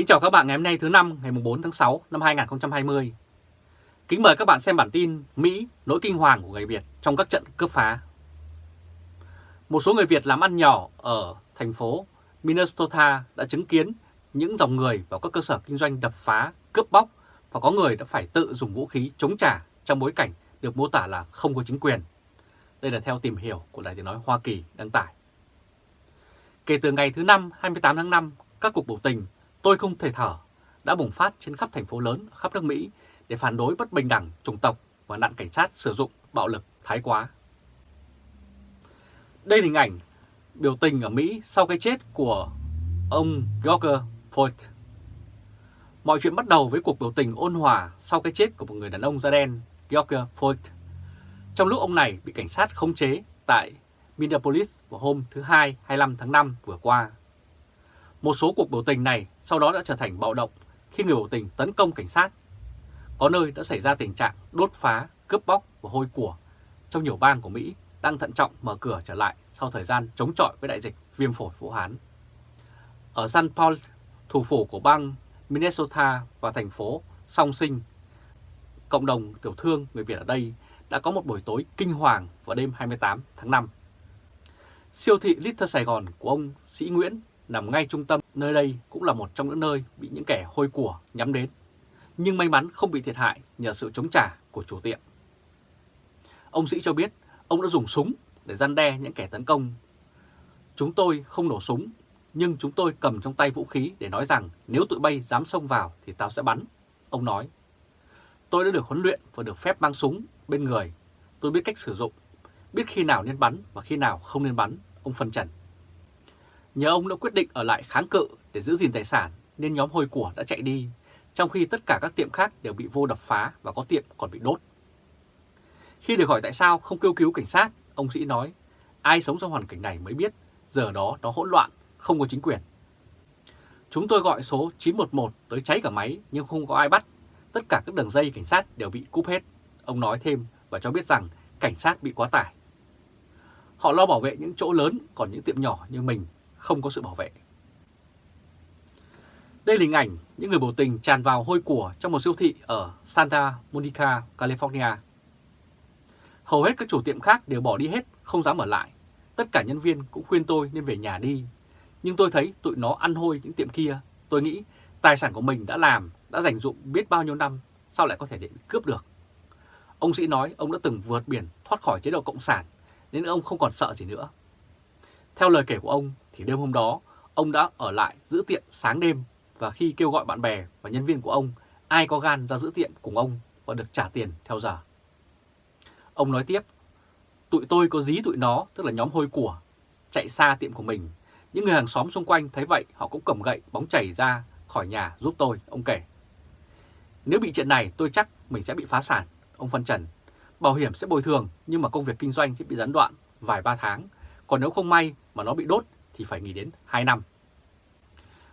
Kính chào các bạn ngày hôm nay thứ năm ngày 4 tháng 6 năm 2020. Kính mời các bạn xem bản tin Mỹ nỗi kinh hoàng của người Việt trong các trận cướp phá. Một số người Việt làm ăn nhỏ ở thành phố Minnesota đã chứng kiến những dòng người vào các cơ sở kinh doanh đập phá, cướp bóc và có người đã phải tự dùng vũ khí chống trả trong bối cảnh được mô tả là không có chính quyền. Đây là theo tìm hiểu của Đài tiếng nói Hoa Kỳ đăng tải. Kể từ ngày thứ năm 28 tháng 5, các cuộc biểu tình Tôi không thể thở, đã bùng phát trên khắp thành phố lớn, khắp nước Mỹ, để phản đối bất bình đẳng, chủng tộc và nạn cảnh sát sử dụng bạo lực thái quá. Đây là hình ảnh biểu tình ở Mỹ sau cái chết của ông George Floyd. Mọi chuyện bắt đầu với cuộc biểu tình ôn hòa sau cái chết của một người đàn ông da đen, George Floyd. Trong lúc ông này bị cảnh sát khống chế tại Minneapolis vào hôm thứ Hai 25 tháng 5 vừa qua. Một số cuộc biểu tình này sau đó đã trở thành bạo động khi người biểu tình tấn công cảnh sát. Có nơi đã xảy ra tình trạng đốt phá, cướp bóc và hôi của trong nhiều bang của Mỹ đang thận trọng mở cửa trở lại sau thời gian chống chọi với đại dịch viêm phổi Vũ Hán. Ở San Paul, thủ phủ của bang Minnesota và thành phố Song Sinh, cộng đồng tiểu thương người Việt ở đây đã có một buổi tối kinh hoàng vào đêm 28 tháng 5. Siêu thị Little Sài Gòn của ông Sĩ Nguyễn nằm ngay trung tâm, nơi đây cũng là một trong những nơi bị những kẻ hôi của nhắm đến. Nhưng may mắn không bị thiệt hại nhờ sự chống trả của chủ tiệm. Ông Sĩ cho biết ông đã dùng súng để gian đe những kẻ tấn công. Chúng tôi không nổ súng, nhưng chúng tôi cầm trong tay vũ khí để nói rằng nếu tụi bay dám xông vào thì tao sẽ bắn. Ông nói, tôi đã được huấn luyện và được phép mang súng bên người. Tôi biết cách sử dụng, biết khi nào nên bắn và khi nào không nên bắn, ông phân trần. Nhờ ông đã quyết định ở lại kháng cự để giữ gìn tài sản nên nhóm hôi của đã chạy đi, trong khi tất cả các tiệm khác đều bị vô đập phá và có tiệm còn bị đốt. Khi được hỏi tại sao không kêu cứu cảnh sát, ông Sĩ nói, ai sống trong hoàn cảnh này mới biết, giờ đó nó hỗn loạn, không có chính quyền. Chúng tôi gọi số 911 tới cháy cả máy nhưng không có ai bắt. Tất cả các đường dây cảnh sát đều bị cúp hết. Ông nói thêm và cho biết rằng cảnh sát bị quá tải. Họ lo bảo vệ những chỗ lớn, còn những tiệm nhỏ như mình không có sự bảo vệ. Đây là hình ảnh những người biểu tình tràn vào hôi của trong một siêu thị ở Santa Monica, California. Hầu hết các chủ tiệm khác đều bỏ đi hết, không dám ở lại. Tất cả nhân viên cũng khuyên tôi nên về nhà đi. Nhưng tôi thấy tụi nó ăn hôi những tiệm kia. Tôi nghĩ tài sản của mình đã làm, đã dành dụng biết bao nhiêu năm, sao lại có thể để bị cướp được. Ông Sĩ nói ông đã từng vượt biển thoát khỏi chế độ Cộng sản, nên ông không còn sợ gì nữa. Theo lời kể của ông thì đêm hôm đó ông đã ở lại giữ tiệm sáng đêm và khi kêu gọi bạn bè và nhân viên của ông ai có gan ra giữ tiệm cùng ông và được trả tiền theo giờ. Ông nói tiếp, tụi tôi có dí tụi nó, tức là nhóm hôi của, chạy xa tiệm của mình. Những người hàng xóm xung quanh thấy vậy họ cũng cầm gậy bóng chảy ra khỏi nhà giúp tôi, ông kể. Nếu bị chuyện này tôi chắc mình sẽ bị phá sản, ông phân trần. Bảo hiểm sẽ bồi thường nhưng mà công việc kinh doanh sẽ bị gián đoạn vài ba tháng còn nếu không may mà nó bị đốt thì phải nghỉ đến 2 năm.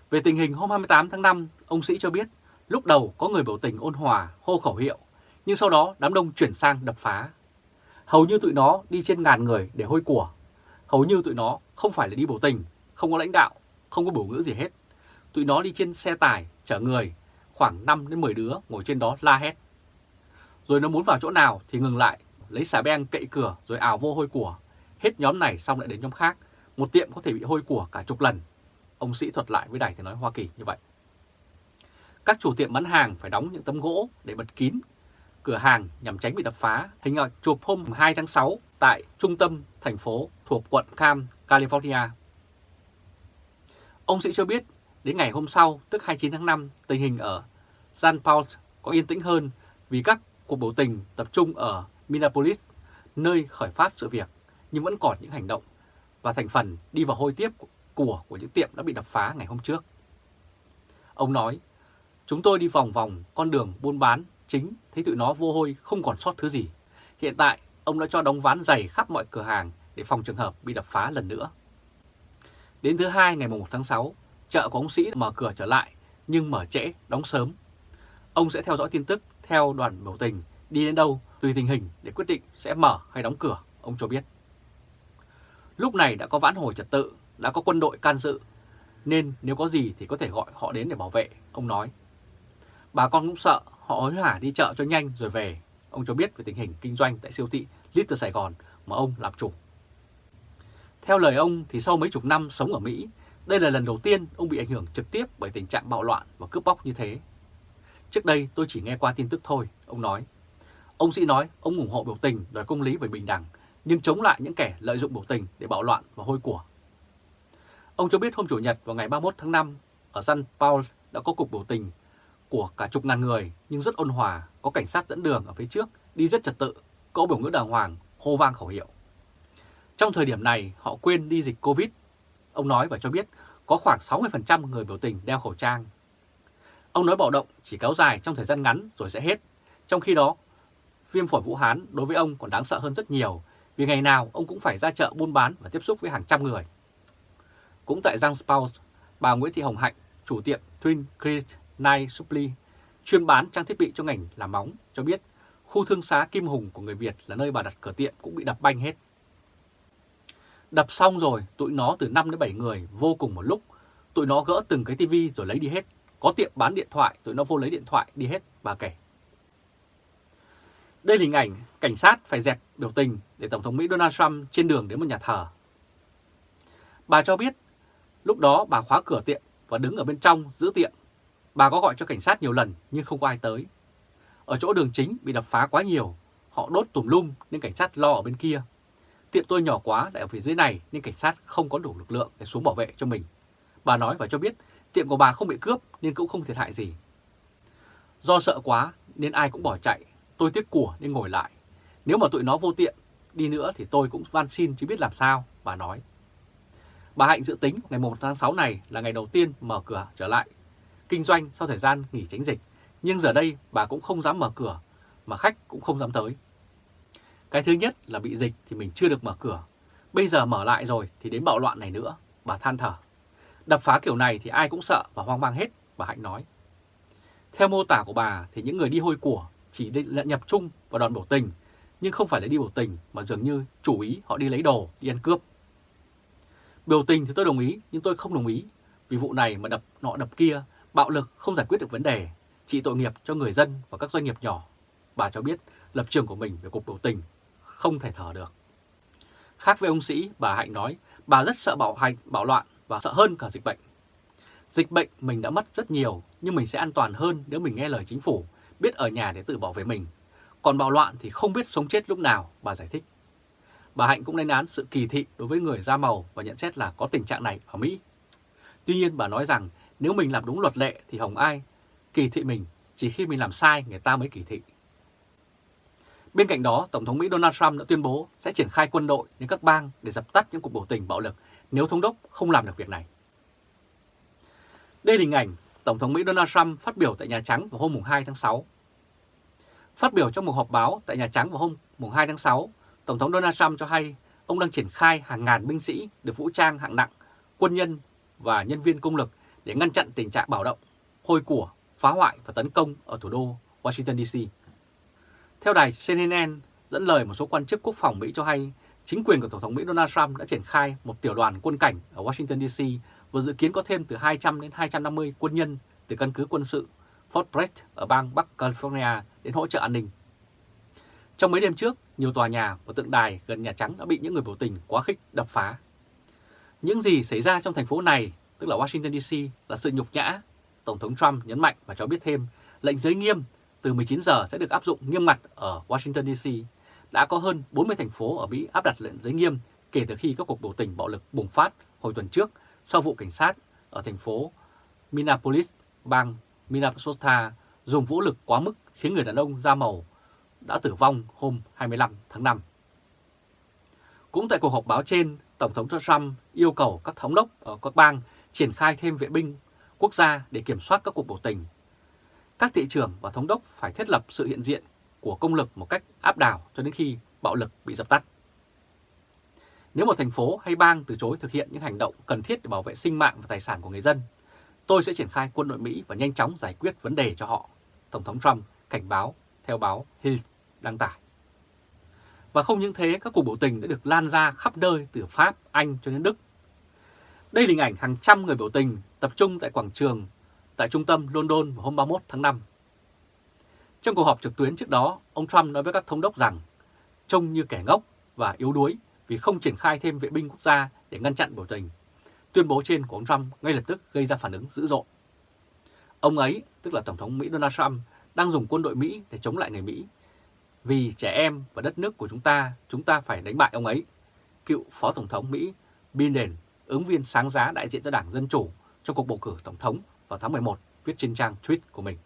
Về tình hình hôm 28 tháng 5, ông Sĩ cho biết lúc đầu có người biểu tình ôn hòa hô khẩu hiệu, nhưng sau đó đám đông chuyển sang đập phá. Hầu như tụi nó đi trên ngàn người để hôi của. Hầu như tụi nó không phải là đi biểu tình, không có lãnh đạo, không có biểu ngữ gì hết. Tụi nó đi trên xe tải, chở người, khoảng 5 đến 10 đứa ngồi trên đó la hét. Rồi nó muốn vào chỗ nào thì ngừng lại, lấy xà beng cậy cửa rồi ảo vô hôi của. Hết nhóm này xong lại đến nhóm khác, một tiệm có thể bị hôi của cả chục lần. Ông Sĩ thuật lại với Đài Tiếng Nói Hoa Kỳ như vậy. Các chủ tiệm bán hàng phải đóng những tấm gỗ để bật kín cửa hàng nhằm tránh bị đập phá. Hình ảnh chụp hôm 2 tháng 6 tại trung tâm thành phố thuộc quận Cam, California. Ông Sĩ cho biết đến ngày hôm sau, tức 29 tháng 5, tình hình ở San Paul có yên tĩnh hơn vì các cuộc biểu tình tập trung ở Minneapolis, nơi khởi phát sự việc nhưng vẫn còn những hành động và thành phần đi vào hôi tiếp của của những tiệm đã bị đập phá ngày hôm trước. Ông nói, chúng tôi đi vòng vòng con đường buôn bán chính thấy tụi nó vô hôi không còn sót thứ gì. Hiện tại, ông đã cho đóng ván dày khắp mọi cửa hàng để phòng trường hợp bị đập phá lần nữa. Đến thứ hai ngày 1 tháng 6, chợ của ông Sĩ mở cửa trở lại nhưng mở trễ, đóng sớm. Ông sẽ theo dõi tin tức theo đoàn biểu tình đi đến đâu tùy tình hình để quyết định sẽ mở hay đóng cửa, ông cho biết. Lúc này đã có vãn hồi trật tự, đã có quân đội can dự. nên nếu có gì thì có thể gọi họ đến để bảo vệ, ông nói. Bà con cũng sợ, họ hối hả đi chợ cho nhanh rồi về. Ông cho biết về tình hình kinh doanh tại siêu thị Little Sài Gòn mà ông làm chủ. Theo lời ông thì sau mấy chục năm sống ở Mỹ, đây là lần đầu tiên ông bị ảnh hưởng trực tiếp bởi tình trạng bạo loạn và cướp bóc như thế. Trước đây tôi chỉ nghe qua tin tức thôi, ông nói. Ông sĩ nói ông ủng hộ biểu tình đòi công lý và bình đẳng, nhưng chống lại những kẻ lợi dụng biểu tình để bạo loạn và hôi của. Ông cho biết hôm Chủ nhật vào ngày 31 tháng 5, ở San Paul đã có cuộc biểu tình của cả chục ngàn người nhưng rất ôn hòa, có cảnh sát dẫn đường ở phía trước, đi rất trật tự, có biểu ngữ đàng hoàng, hô vang khẩu hiệu. Trong thời điểm này, họ quên đi dịch Covid. Ông nói và cho biết có khoảng 60% người biểu tình đeo khẩu trang. Ông nói bạo động chỉ kéo dài trong thời gian ngắn rồi sẽ hết. Trong khi đó, viêm phổi Vũ Hán đối với ông còn đáng sợ hơn rất nhiều vì ngày nào ông cũng phải ra chợ buôn bán và tiếp xúc với hàng trăm người. Cũng tại Giang Spouse, bà Nguyễn Thị Hồng Hạnh, chủ tiệm Twin Creek Night Supply, chuyên bán trang thiết bị cho ngành làm móng, cho biết khu thương xá Kim Hùng của người Việt là nơi bà đặt cửa tiệm cũng bị đập banh hết. Đập xong rồi, tụi nó từ 5 đến 7 người vô cùng một lúc. Tụi nó gỡ từng cái tivi rồi lấy đi hết. Có tiệm bán điện thoại, tụi nó vô lấy điện thoại đi hết, bà kể. Đây là hình ảnh cảnh sát phải dẹp biểu tình để Tổng thống Mỹ Donald Trump trên đường đến một nhà thờ. Bà cho biết lúc đó bà khóa cửa tiệm và đứng ở bên trong giữ tiệm. Bà có gọi cho cảnh sát nhiều lần nhưng không có ai tới. Ở chỗ đường chính bị đập phá quá nhiều, họ đốt tùm lum nên cảnh sát lo ở bên kia. Tiệm tôi nhỏ quá lại ở phía dưới này nên cảnh sát không có đủ lực lượng để xuống bảo vệ cho mình. Bà nói và cho biết tiệm của bà không bị cướp nên cũng không thiệt hại gì. Do sợ quá nên ai cũng bỏ chạy, tôi tiếc của nên ngồi lại. Nếu mà tụi nó vô tiện đi nữa thì tôi cũng van xin chứ biết làm sao, bà nói. Bà Hạnh dự tính ngày 1 tháng 6 này là ngày đầu tiên mở cửa trở lại kinh doanh sau thời gian nghỉ tránh dịch. Nhưng giờ đây bà cũng không dám mở cửa, mà khách cũng không dám tới. Cái thứ nhất là bị dịch thì mình chưa được mở cửa. Bây giờ mở lại rồi thì đến bạo loạn này nữa, bà than thở. Đập phá kiểu này thì ai cũng sợ và hoang mang hết, bà Hạnh nói. Theo mô tả của bà thì những người đi hôi của chỉ định nhập chung vào đòn biểu tình, nhưng không phải là đi biểu tình mà dường như chủ ý họ đi lấy đồ, đi ăn cướp. Biểu tình thì tôi đồng ý, nhưng tôi không đồng ý. Vì vụ này mà đập nọ đập kia, bạo lực không giải quyết được vấn đề, trị tội nghiệp cho người dân và các doanh nghiệp nhỏ. Bà cho biết lập trường của mình về cuộc biểu tình không thể thở được. Khác với ông Sĩ, bà Hạnh nói bà rất sợ bạo hành, bạo loạn và sợ hơn cả dịch bệnh. Dịch bệnh mình đã mất rất nhiều, nhưng mình sẽ an toàn hơn nếu mình nghe lời chính phủ, biết ở nhà để tự bảo vệ mình. Còn bạo loạn thì không biết sống chết lúc nào, bà giải thích. Bà Hạnh cũng lên án sự kỳ thị đối với người da màu và nhận xét là có tình trạng này ở Mỹ. Tuy nhiên bà nói rằng nếu mình làm đúng luật lệ thì hồng ai kỳ thị mình, chỉ khi mình làm sai người ta mới kỳ thị. Bên cạnh đó, Tổng thống Mỹ Donald Trump đã tuyên bố sẽ triển khai quân đội đến các bang để dập tắt những cuộc biểu tình bạo lực nếu thống đốc không làm được việc này. Đây là hình ảnh Tổng thống Mỹ Donald Trump phát biểu tại Nhà Trắng vào hôm 2 tháng 6. Phát biểu trong một họp báo tại Nhà Trắng vào hôm 2 tháng 6, Tổng thống Donald Trump cho hay ông đang triển khai hàng ngàn binh sĩ được vũ trang hạng nặng, quân nhân và nhân viên công lực để ngăn chặn tình trạng bạo động, hôi của, phá hoại và tấn công ở thủ đô Washington DC. Theo đài CNN dẫn lời một số quan chức quốc phòng Mỹ cho hay, chính quyền của Tổng thống Mỹ Donald Trump đã triển khai một tiểu đoàn quân cảnh ở Washington DC và dự kiến có thêm từ 200 đến 250 quân nhân từ căn cứ quân sự Fort Bragg ở bang Bắc California đến hỗ trợ an ninh. Trong mấy đêm trước, nhiều tòa nhà và tượng đài gần Nhà Trắng đã bị những người biểu tình quá khích đập phá. Những gì xảy ra trong thành phố này, tức là Washington DC, là sự nhục nhã. Tổng thống Trump nhấn mạnh và cho biết thêm lệnh giới nghiêm từ 19 giờ sẽ được áp dụng nghiêm ngặt ở Washington DC. Đã có hơn 40 thành phố ở Mỹ áp đặt lệnh giới nghiêm kể từ khi các cuộc biểu tình bạo lực bùng phát hồi tuần trước sau vụ cảnh sát ở thành phố Minneapolis, bang Minnesota dùng vũ lực quá mức khiến người đàn ông da màu đã tử vong hôm 25 tháng 5. Cũng tại cuộc họp báo trên, Tổng thống Trump yêu cầu các thống đốc ở các bang triển khai thêm vệ binh quốc gia để kiểm soát các cuộc biểu tình. Các thị trưởng và thống đốc phải thiết lập sự hiện diện của công lực một cách áp đảo cho đến khi bạo lực bị dập tắt. Nếu một thành phố hay bang từ chối thực hiện những hành động cần thiết để bảo vệ sinh mạng và tài sản của người dân, tôi sẽ triển khai quân đội Mỹ và nhanh chóng giải quyết vấn đề cho họ, Tổng thống Trump cảnh báo theo báo Hill đăng tải. Và không những thế, các cuộc biểu tình đã được lan ra khắp nơi từ Pháp, Anh cho đến Đức Đây là hình ảnh hàng trăm người biểu tình tập trung tại quảng trường tại trung tâm London vào hôm 31 tháng 5. Trong cuộc họp trực tuyến trước đó, ông Trump nói với các thống đốc rằng trông như kẻ ngốc và yếu đuối vì không triển khai thêm vệ binh quốc gia để ngăn chặn biểu tình. Tuyên bố trên của ông Trump ngay lập tức gây ra phản ứng dữ dội. Ông ấy, tức là Tổng thống Mỹ Donald Trump, đang dùng quân đội Mỹ để chống lại người Mỹ. Vì trẻ em và đất nước của chúng ta, chúng ta phải đánh bại ông ấy. Cựu Phó Tổng thống Mỹ Biden, ứng viên sáng giá đại diện cho Đảng Dân Chủ trong cuộc bầu cử Tổng thống vào tháng 11, viết trên trang tweet của mình.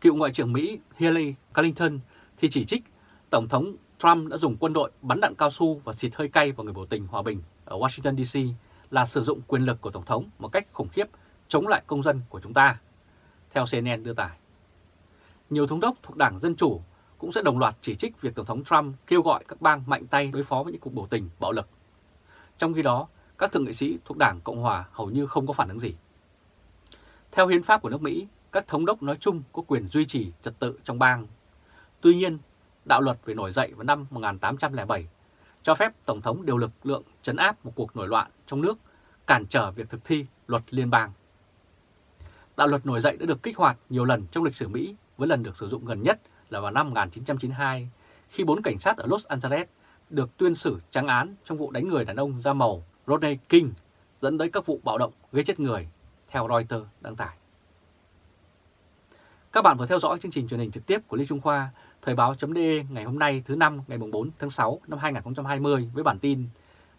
Cựu Ngoại trưởng Mỹ Hillary Clinton thì chỉ trích Tổng thống Trump đã dùng quân đội bắn đạn cao su và xịt hơi cay vào người biểu tình hòa bình ở Washington DC là sử dụng quyền lực của Tổng thống một cách khủng khiếp chống lại công dân của chúng ta, theo CNN đưa tải. Nhiều thống đốc thuộc Đảng Dân Chủ cũng sẽ đồng loạt chỉ trích việc Tổng thống Trump kêu gọi các bang mạnh tay đối phó với những cuộc biểu tình bạo lực. Trong khi đó, các thượng nghị sĩ thuộc Đảng Cộng Hòa hầu như không có phản ứng gì. Theo hiến pháp của nước Mỹ, các thống đốc nói chung có quyền duy trì trật tự trong bang. Tuy nhiên, đạo luật về nổi dậy vào năm 1807 cho phép Tổng thống điều lực lượng chấn áp một cuộc nổi loạn trong nước, cản trở việc thực thi luật liên bang. Đạo luật nổi dậy đã được kích hoạt nhiều lần trong lịch sử Mỹ, với lần được sử dụng gần nhất là vào năm 1992, khi bốn cảnh sát ở Los Angeles được tuyên xử trắng án trong vụ đánh người đàn ông da màu Rodney King, dẫn tới các vụ bạo động gây chết người, theo Reuters đăng tải. Các bạn vừa theo dõi chương trình truyền hình trực tiếp của Lê Trung Khoa, Thời báo.de ngày hôm nay thứ năm ngày 4 tháng 6 năm 2020 với bản tin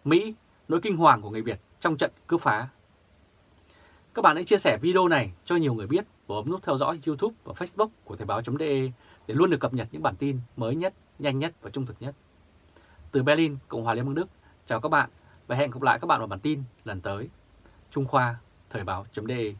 Mỹ, nỗi kinh hoàng của người Việt trong trận cướp phá. Các bạn hãy chia sẻ video này cho nhiều người biết và bấm nút theo dõi YouTube và Facebook của Thời báo.de để luôn được cập nhật những bản tin mới nhất, nhanh nhất và trung thực nhất. Từ Berlin, Cộng hòa Liên bang Đức, chào các bạn và hẹn gặp lại các bạn vào bản tin lần tới. Trung Khoa, Thời báo.de